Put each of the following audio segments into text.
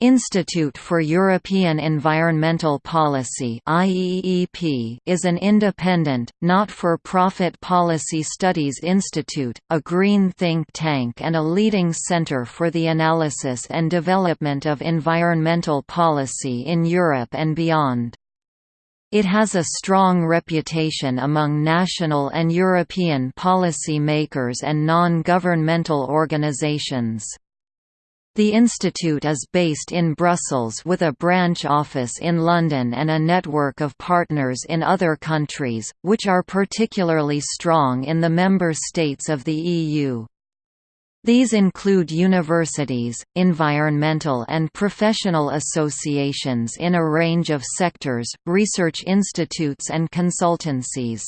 Institute for European Environmental Policy is an independent, not-for-profit policy studies institute, a green think tank and a leading centre for the analysis and development of environmental policy in Europe and beyond. It has a strong reputation among national and European policy makers and non-governmental organisations. The institute is based in Brussels with a branch office in London and a network of partners in other countries, which are particularly strong in the member states of the EU. These include universities, environmental and professional associations in a range of sectors, research institutes and consultancies.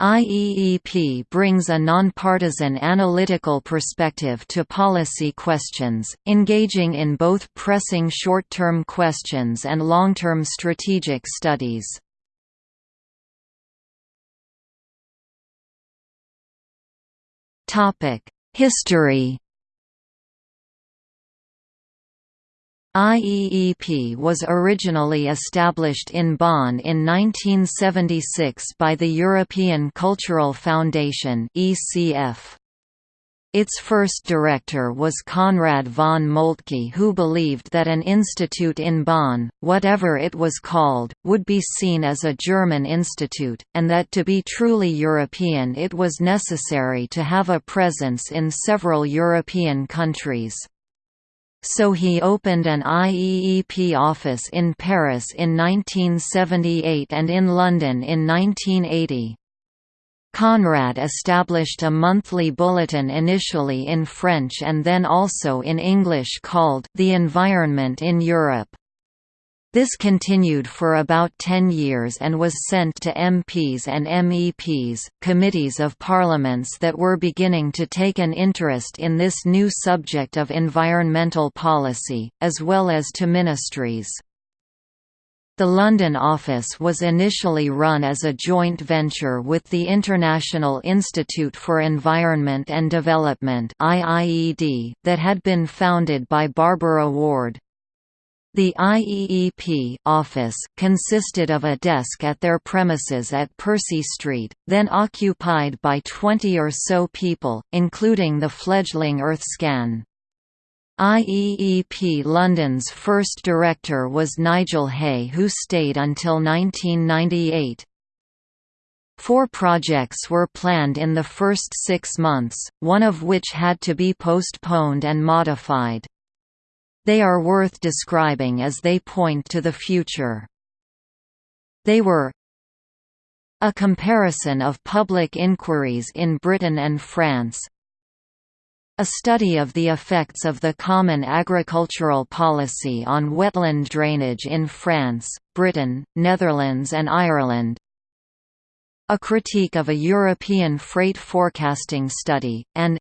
IEEP brings a nonpartisan analytical perspective to policy questions, engaging in both pressing short-term questions and long-term strategic studies. History IEEP was originally established in Bonn in 1976 by the European Cultural Foundation Its first director was Konrad von Moltke who believed that an institute in Bonn, whatever it was called, would be seen as a German institute, and that to be truly European it was necessary to have a presence in several European countries. So he opened an IEEP office in Paris in 1978 and in London in 1980. Konrad established a monthly bulletin initially in French and then also in English called The Environment in Europe. This continued for about 10 years and was sent to MPs and MEPs, committees of parliaments that were beginning to take an interest in this new subject of environmental policy, as well as to ministries. The London office was initially run as a joint venture with the International Institute for Environment and Development that had been founded by Barbara Ward. The IEEP office consisted of a desk at their premises at Percy Street, then occupied by 20 or so people, including the fledgling EarthScan. IEEP London's first director was Nigel Haigh who stayed until 1998. Four projects were planned in the first six months, one of which had to be postponed and modified. They are worth describing as they point to the future. They were a comparison of public inquiries in Britain and France, a study of the effects of the Common Agricultural Policy on wetland drainage in France, Britain, Netherlands and Ireland a critique of a European freight forecasting study, and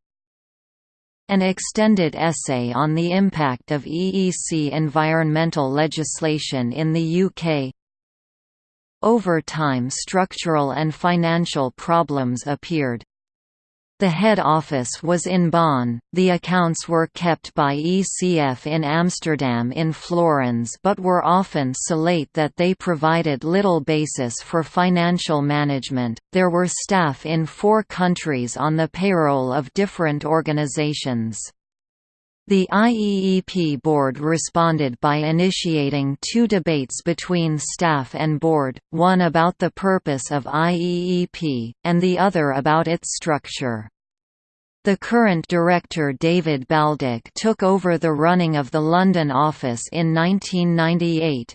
an extended essay on the impact of EEC environmental legislation in the UK Over time structural and financial problems appeared. The head office was in Bonn, the accounts were kept by ECF in Amsterdam in Florenz but were often so late that they provided little basis for financial management. There were staff in four countries on the payroll of different organizations. The IEEP board responded by initiating two debates between staff and board, one about the purpose of IEEP, and the other about its structure. The current director David Baldock took over the running of the London office in 1998.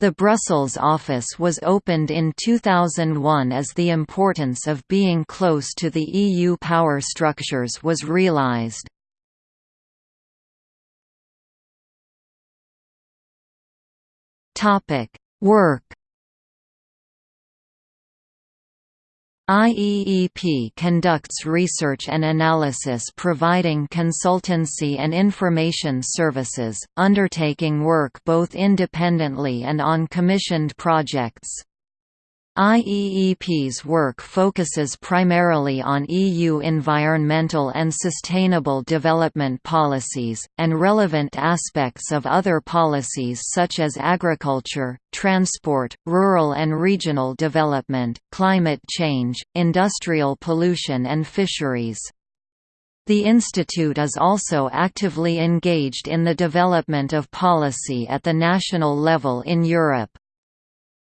The Brussels office was opened in 2001 as the importance of being close to the EU power structures was realised. Work IEEP conducts research and analysis providing consultancy and information services, undertaking work both independently and on commissioned projects. IEEP's work focuses primarily on EU environmental and sustainable development policies, and relevant aspects of other policies such as agriculture, transport, rural and regional development, climate change, industrial pollution and fisheries. The Institute is also actively engaged in the development of policy at the national level in Europe.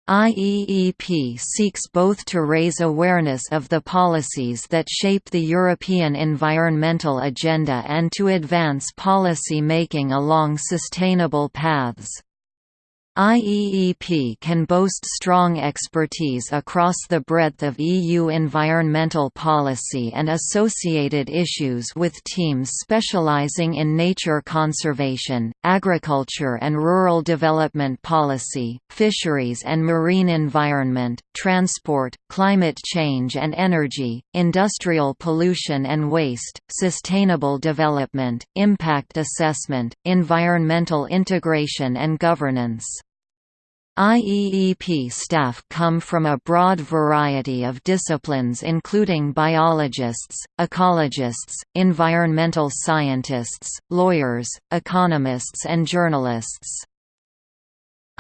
IEEP seeks both to raise awareness of the policies that shape the European environmental agenda and to advance policy making along sustainable paths. IEEP can boast strong expertise across the breadth of EU environmental policy and associated issues with teams specializing in nature conservation, agriculture and rural development policy, fisheries and marine environment, transport, climate change and energy, industrial pollution and waste, sustainable development, impact assessment, environmental integration and governance. IEEP staff come from a broad variety of disciplines including biologists, ecologists, environmental scientists, lawyers, economists and journalists.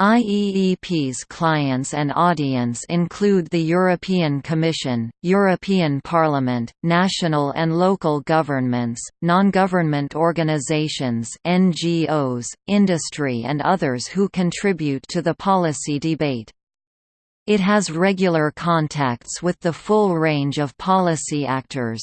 IEEP's clients and audience include the European Commission, European Parliament, national and local governments, non-government organizations NGOs, industry and others who contribute to the policy debate. It has regular contacts with the full range of policy actors.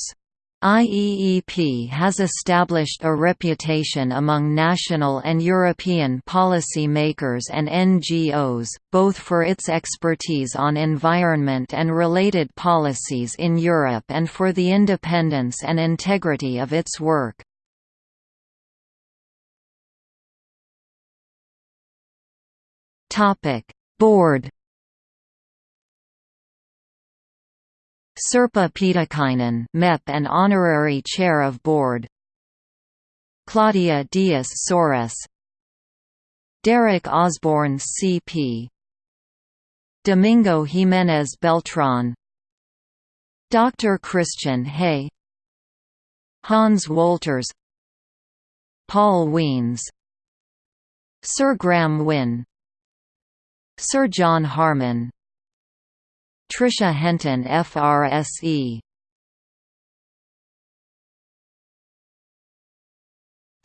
IEEP has established a reputation among national and European policy makers and NGOs, both for its expertise on environment and related policies in Europe and for the independence and integrity of its work. Board Sirpa Pietikäinen MEP and Honorary Chair of Board. Claudia Dias Soares Derek Osborn CB Domingo Jimenez Beltran. Dr. Christian Hey. Hans Wolters. Paul Weens. Sir Graham Wynne. Sir John Harman Tricia Henton FRSE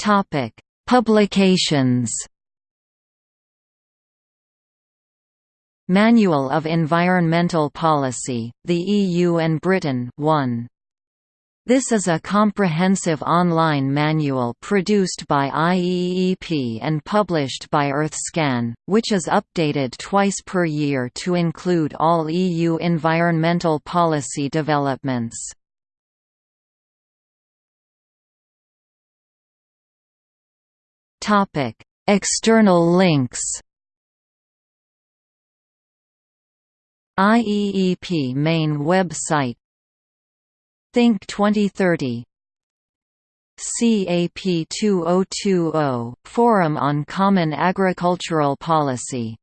Topic: Publications. Manual of Environmental Policy, the EU and Britain 1. This is a comprehensive online manual produced by IEEP and published by EarthScan, which is updated twice per year to include all EU environmental policy developments. External links IEEP main website Think 2030 CAP 2020 – Forum on Common Agricultural Policy